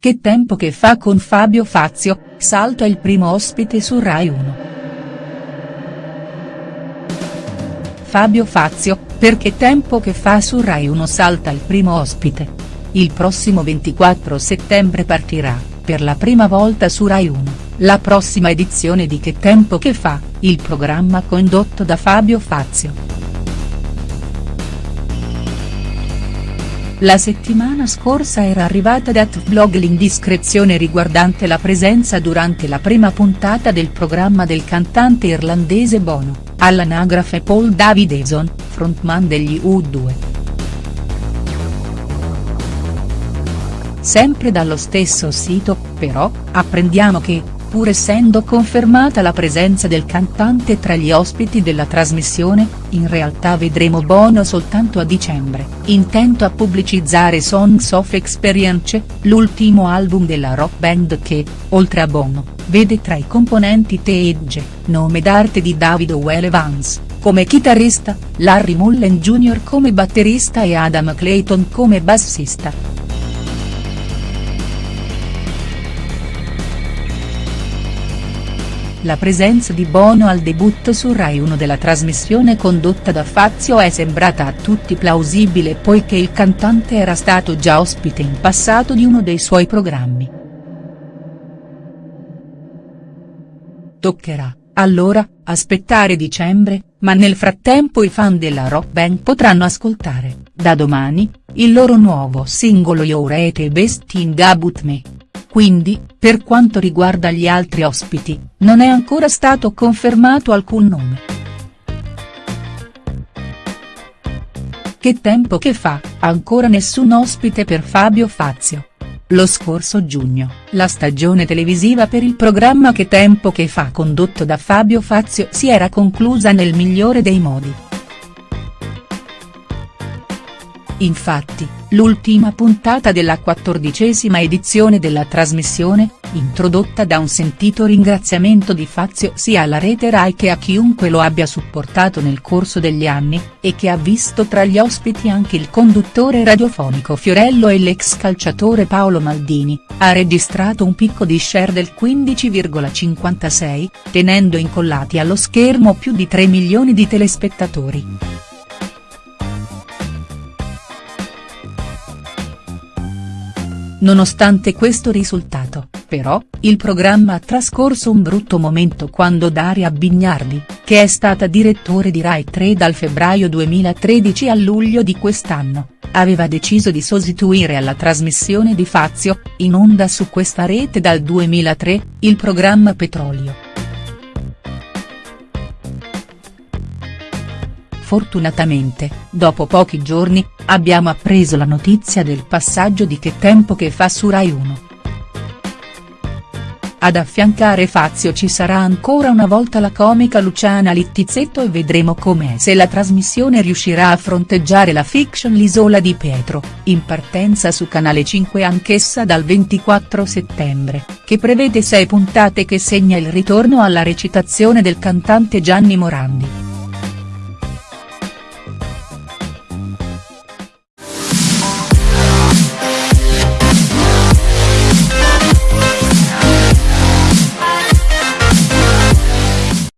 Che tempo che fa con Fabio Fazio, Salto è il primo ospite su Rai 1. Fabio Fazio, per Che tempo che fa su Rai 1 salta il primo ospite. Il prossimo 24 settembre partirà, per la prima volta su Rai 1, la prossima edizione di Che tempo che fa, il programma condotto da Fabio Fazio. La settimana scorsa era arrivata da Tvlog l'indiscrezione riguardante la presenza durante la prima puntata del programma del cantante irlandese Bono, all'anagrafe Paul Davidson, frontman degli U2. Sempre dallo stesso sito, però, apprendiamo che, pur essendo confermata la presenza del cantante tra gli ospiti della trasmissione, in realtà vedremo Bono soltanto a dicembre, intento a pubblicizzare Songs of Experience, l'ultimo album della rock band che, oltre a Bono, vede tra i componenti Teege, nome d'arte di David Well come chitarrista, Larry Mullen Jr. come batterista e Adam Clayton come bassista. La presenza di Bono al debutto su Rai 1 della trasmissione condotta da Fazio è sembrata a tutti plausibile poiché il cantante era stato già ospite in passato di uno dei suoi programmi. Toccherà, allora, aspettare dicembre, ma nel frattempo i fan della rock band potranno ascoltare, da domani, il loro nuovo singolo Your Ete Best Thing About Me. Quindi, per quanto riguarda gli altri ospiti, non è ancora stato confermato alcun nome. Che tempo che fa, ancora nessun ospite per Fabio Fazio. Lo scorso giugno, la stagione televisiva per il programma Che tempo che fa condotto da Fabio Fazio si era conclusa nel migliore dei modi. Infatti, l'ultima puntata della quattordicesima edizione della trasmissione, introdotta da un sentito ringraziamento di Fazio sia alla rete Rai che a chiunque lo abbia supportato nel corso degli anni, e che ha visto tra gli ospiti anche il conduttore radiofonico Fiorello e l'ex calciatore Paolo Maldini, ha registrato un picco di share del 15,56, tenendo incollati allo schermo più di 3 milioni di telespettatori. Nonostante questo risultato, però, il programma ha trascorso un brutto momento quando Daria Bignardi, che è stata direttore di Rai 3 dal febbraio 2013 a luglio di quest'anno, aveva deciso di sostituire alla trasmissione di Fazio, in onda su questa rete dal 2003, il programma Petrolio. Fortunatamente, dopo pochi giorni, abbiamo appreso la notizia del passaggio di Che tempo che fa su Rai 1. Ad affiancare Fazio ci sarà ancora una volta la comica Luciana Littizzetto e vedremo com'è se la trasmissione riuscirà a fronteggiare la fiction L'isola di Pietro, in partenza su Canale 5 anch'essa dal 24 settembre, che prevede sei puntate che segna il ritorno alla recitazione del cantante Gianni Morandi.